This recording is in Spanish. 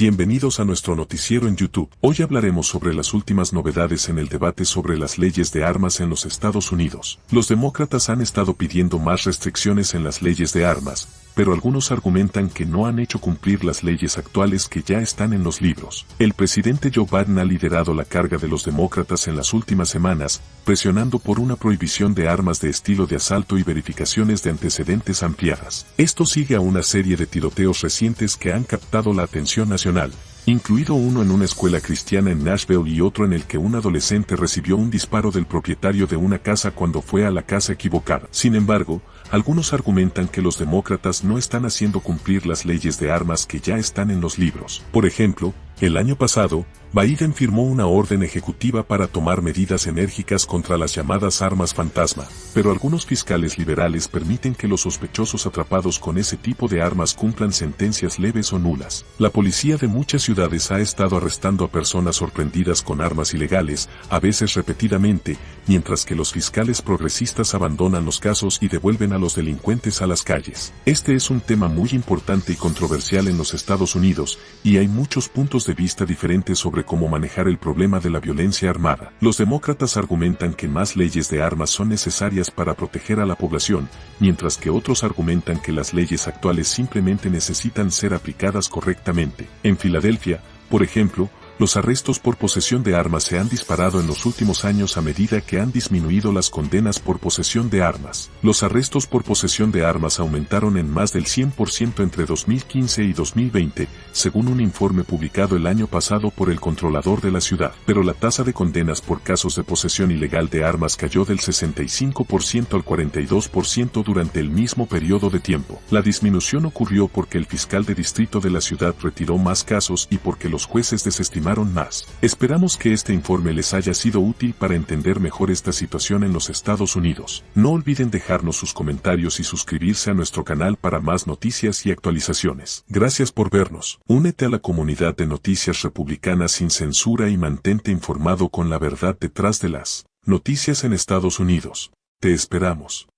Bienvenidos a nuestro noticiero en YouTube. Hoy hablaremos sobre las últimas novedades en el debate sobre las leyes de armas en los Estados Unidos. Los demócratas han estado pidiendo más restricciones en las leyes de armas, pero algunos argumentan que no han hecho cumplir las leyes actuales que ya están en los libros. El presidente Joe Biden ha liderado la carga de los demócratas en las últimas semanas, presionando por una prohibición de armas de estilo de asalto y verificaciones de antecedentes ampliadas. Esto sigue a una serie de tiroteos recientes que han captado la atención nacional, incluido uno en una escuela cristiana en Nashville y otro en el que un adolescente recibió un disparo del propietario de una casa cuando fue a la casa equivocada. Sin embargo, algunos argumentan que los demócratas no están haciendo cumplir las leyes de armas que ya están en los libros. Por ejemplo, el año pasado, Biden firmó una orden ejecutiva para tomar medidas enérgicas contra las llamadas armas fantasma, pero algunos fiscales liberales permiten que los sospechosos atrapados con ese tipo de armas cumplan sentencias leves o nulas. La policía de muchas ciudades ha estado arrestando a personas sorprendidas con armas ilegales, a veces repetidamente, mientras que los fiscales progresistas abandonan los casos y devuelven a los delincuentes a las calles. Este es un tema muy importante y controversial en los Estados Unidos, y hay muchos puntos de vista diferentes sobre cómo manejar el problema de la violencia armada. Los demócratas argumentan que más leyes de armas son necesarias para proteger a la población, mientras que otros argumentan que las leyes actuales simplemente necesitan ser aplicadas correctamente. En Filadelfia, por ejemplo, los arrestos por posesión de armas se han disparado en los últimos años a medida que han disminuido las condenas por posesión de armas. Los arrestos por posesión de armas aumentaron en más del 100% entre 2015 y 2020, según un informe publicado el año pasado por el controlador de la ciudad. Pero la tasa de condenas por casos de posesión ilegal de armas cayó del 65% al 42% durante el mismo periodo de tiempo. La disminución ocurrió porque el fiscal de distrito de la ciudad retiró más casos y porque los jueces desestimaron más. Esperamos que este informe les haya sido útil para entender mejor esta situación en los Estados Unidos. No olviden dejarnos sus comentarios y suscribirse a nuestro canal para más noticias y actualizaciones. Gracias por vernos. Únete a la comunidad de noticias republicanas sin censura y mantente informado con la verdad detrás de las noticias en Estados Unidos. Te esperamos.